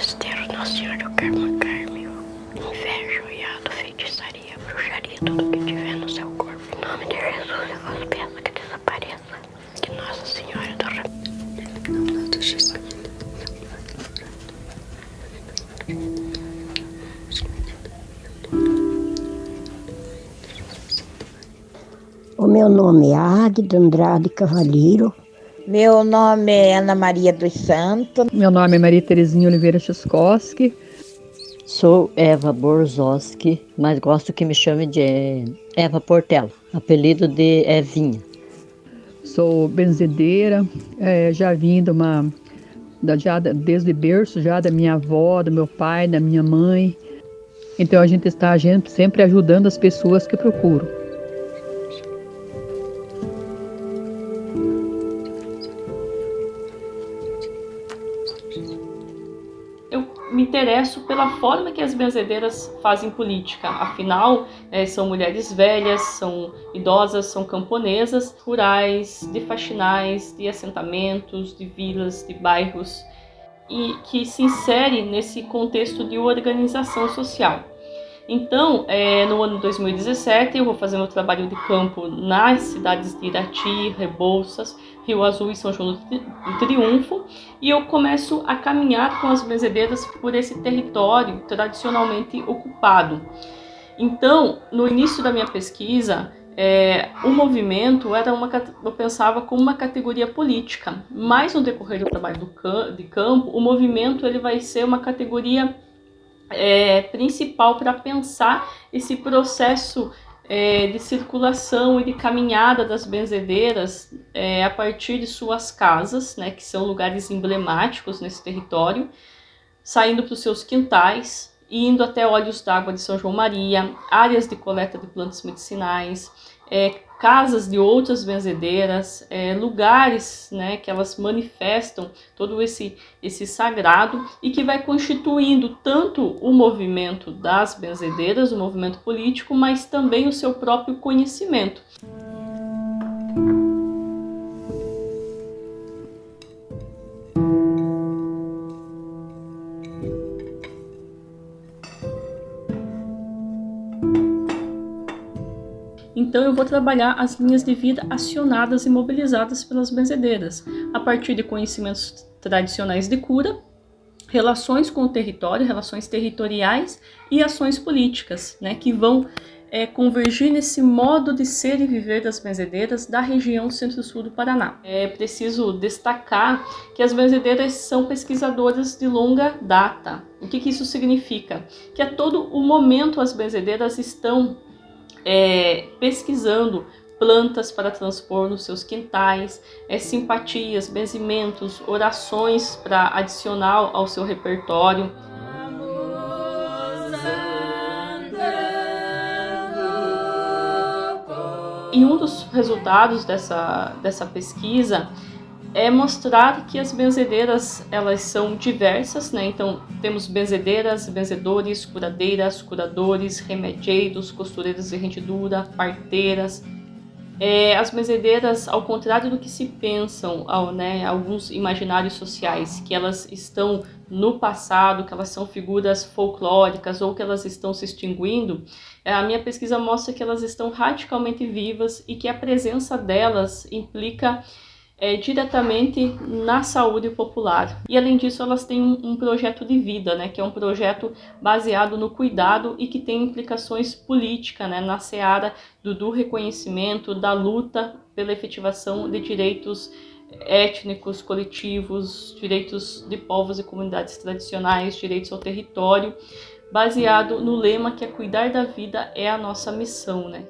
Festeiro, Nossa Senhora do Carmo Carmel, inveja, oiado, feitiçaria, bruxaria, tudo que tiver no seu corpo. Em nome de Jesus, eu vos peço que desapareça. Que Nossa Senhora do O meu nome é Águida Andrade Cavalheiro. Meu nome é Ana Maria dos Santos. Meu nome é Maria Terezinha Oliveira Chuskowski. Sou Eva Borzowski, mas gosto que me chame de Eva Portela, apelido de Evinha. Sou benzedeira, é, já vim de uma, da, já desde berço, já da minha avó, do meu pai, da minha mãe. Então a gente está a gente sempre ajudando as pessoas que procuram. Interesso pela forma que as benzedeiras fazem política. Afinal, é, são mulheres velhas, são idosas, são camponesas, rurais, de faxinais, de assentamentos, de vilas, de bairros, e que se insere nesse contexto de organização social. Então, é, no ano 2017, eu vou fazer meu trabalho de campo nas cidades de Irati, Rebouças, Rio Azul e São João do Triunfo, e eu começo a caminhar com as benzedeiras por esse território tradicionalmente ocupado. Então, no início da minha pesquisa, é, o movimento era uma, eu pensava como uma categoria política, mas no decorrer do trabalho do, de campo, o movimento ele vai ser uma categoria é, principal para pensar esse processo é, de circulação e de caminhada das benzedeiras é, a partir de suas casas, né, que são lugares emblemáticos nesse território, saindo para os seus quintais, indo até Olhos d'Água de São João Maria, áreas de coleta de plantas medicinais, é, casas de outras benzedeiras, é, lugares né, que elas manifestam todo esse, esse sagrado e que vai constituindo tanto o movimento das benzedeiras, o movimento político, mas também o seu próprio conhecimento. Então eu vou trabalhar as linhas de vida acionadas e mobilizadas pelas benzedeiras, a partir de conhecimentos tradicionais de cura, relações com o território, relações territoriais e ações políticas, né, que vão é, convergir nesse modo de ser e viver das benzedeiras da região centro-sul do Paraná. É preciso destacar que as benzedeiras são pesquisadoras de longa data. O que, que isso significa? Que a todo o momento as benzedeiras estão é, pesquisando plantas para transpor nos seus quintais, é, simpatias, benzimentos, orações para adicionar ao seu repertório. E um dos resultados dessa, dessa pesquisa é mostrar que as benzedeiras elas são diversas, né? Então temos benzedeiras, benzedores, curadeiras, curadores, remedieiros, costureiras de rendidura, parteiras. É, as benzedeiras, ao contrário do que se pensam, ao, né, alguns imaginários sociais, que elas estão no passado, que elas são figuras folclóricas ou que elas estão se extinguindo, é, a minha pesquisa mostra que elas estão radicalmente vivas e que a presença delas implica é, diretamente na saúde popular. E além disso, elas têm um, projeto de vida, né, que é um projeto baseado no cuidado e que tem implicações políticas né, na seara do, do reconhecimento, da luta pela efetivação de direitos étnicos, coletivos, direitos de povos e comunidades tradicionais, direitos ao território, baseado no lema que é cuidar da vida é a nossa missão, né?